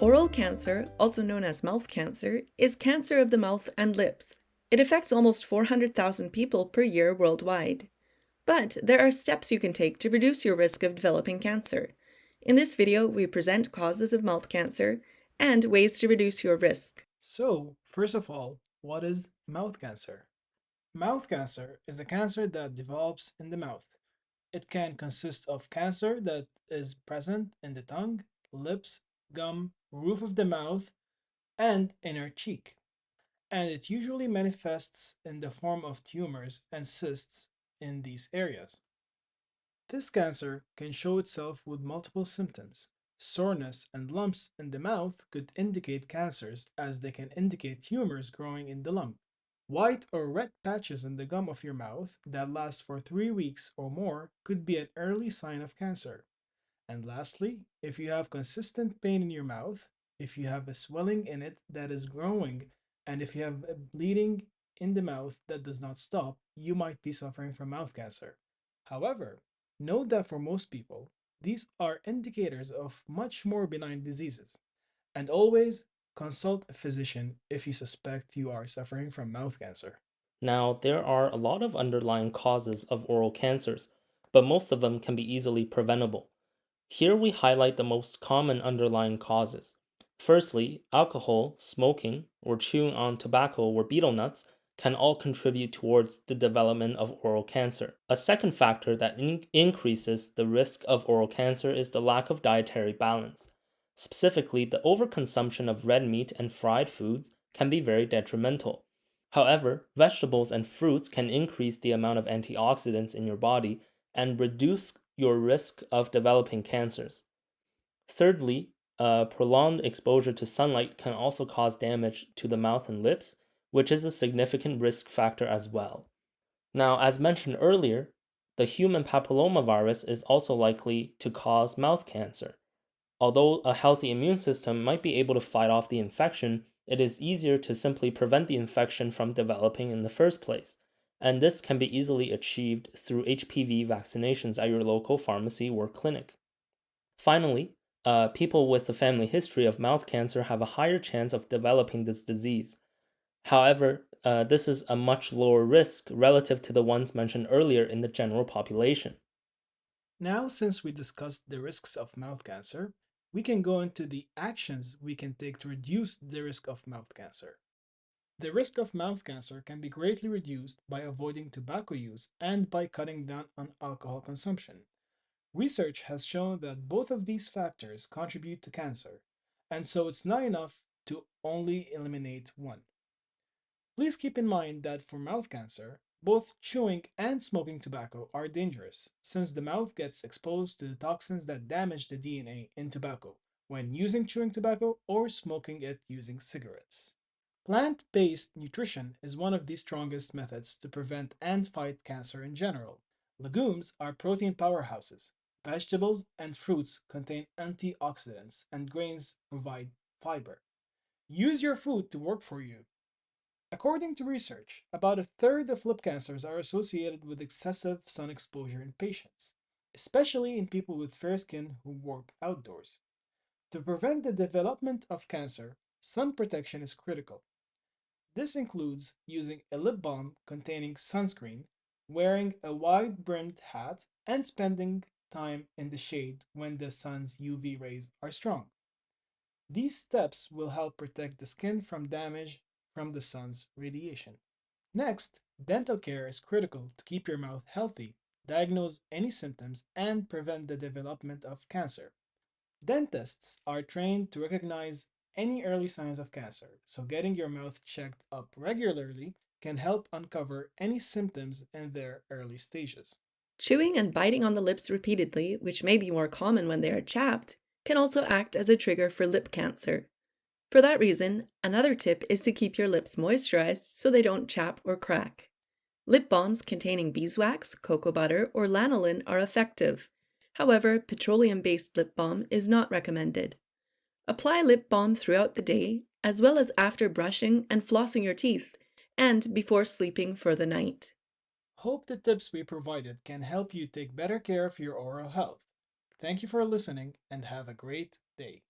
Oral cancer, also known as mouth cancer, is cancer of the mouth and lips. It affects almost 400,000 people per year worldwide. But there are steps you can take to reduce your risk of developing cancer. In this video, we present causes of mouth cancer and ways to reduce your risk. So, first of all, what is mouth cancer? Mouth cancer is a cancer that develops in the mouth. It can consist of cancer that is present in the tongue, lips, gum, roof of the mouth, and inner cheek. And it usually manifests in the form of tumors and cysts in these areas. This cancer can show itself with multiple symptoms. Soreness and lumps in the mouth could indicate cancers as they can indicate tumors growing in the lump. White or red patches in the gum of your mouth that last for three weeks or more could be an early sign of cancer. And lastly, if you have consistent pain in your mouth, if you have a swelling in it that is growing, and if you have a bleeding in the mouth that does not stop, you might be suffering from mouth cancer. However, note that for most people, these are indicators of much more benign diseases. And always consult a physician if you suspect you are suffering from mouth cancer. Now, there are a lot of underlying causes of oral cancers, but most of them can be easily preventable. Here we highlight the most common underlying causes. Firstly, alcohol, smoking, or chewing on tobacco or betel nuts can all contribute towards the development of oral cancer. A second factor that in increases the risk of oral cancer is the lack of dietary balance. Specifically, the overconsumption of red meat and fried foods can be very detrimental. However, vegetables and fruits can increase the amount of antioxidants in your body and reduce your risk of developing cancers. Thirdly, uh, prolonged exposure to sunlight can also cause damage to the mouth and lips, which is a significant risk factor as well. Now, as mentioned earlier, the human papillomavirus is also likely to cause mouth cancer. Although a healthy immune system might be able to fight off the infection, it is easier to simply prevent the infection from developing in the first place and this can be easily achieved through HPV vaccinations at your local pharmacy or clinic. Finally, uh, people with a family history of mouth cancer have a higher chance of developing this disease. However, uh, this is a much lower risk relative to the ones mentioned earlier in the general population. Now, since we discussed the risks of mouth cancer, we can go into the actions we can take to reduce the risk of mouth cancer. The risk of mouth cancer can be greatly reduced by avoiding tobacco use and by cutting down on alcohol consumption. Research has shown that both of these factors contribute to cancer, and so it's not enough to only eliminate one. Please keep in mind that for mouth cancer, both chewing and smoking tobacco are dangerous, since the mouth gets exposed to the toxins that damage the DNA in tobacco when using chewing tobacco or smoking it using cigarettes. Plant-based nutrition is one of the strongest methods to prevent and fight cancer in general. Legumes are protein powerhouses. Vegetables and fruits contain antioxidants, and grains provide fiber. Use your food to work for you. According to research, about a third of lip cancers are associated with excessive sun exposure in patients, especially in people with fair skin who work outdoors. To prevent the development of cancer, sun protection is critical. This includes using a lip balm containing sunscreen, wearing a wide-brimmed hat, and spending time in the shade when the sun's UV rays are strong. These steps will help protect the skin from damage from the sun's radiation. Next, dental care is critical to keep your mouth healthy, diagnose any symptoms, and prevent the development of cancer. Dentists are trained to recognize any early signs of cancer, so getting your mouth checked up regularly can help uncover any symptoms in their early stages. Chewing and biting on the lips repeatedly, which may be more common when they are chapped, can also act as a trigger for lip cancer. For that reason, another tip is to keep your lips moisturized so they don't chap or crack. Lip balms containing beeswax, cocoa butter, or lanolin are effective. However, petroleum-based lip balm is not recommended. Apply lip balm throughout the day, as well as after brushing and flossing your teeth, and before sleeping for the night. Hope the tips we provided can help you take better care of your oral health. Thank you for listening and have a great day.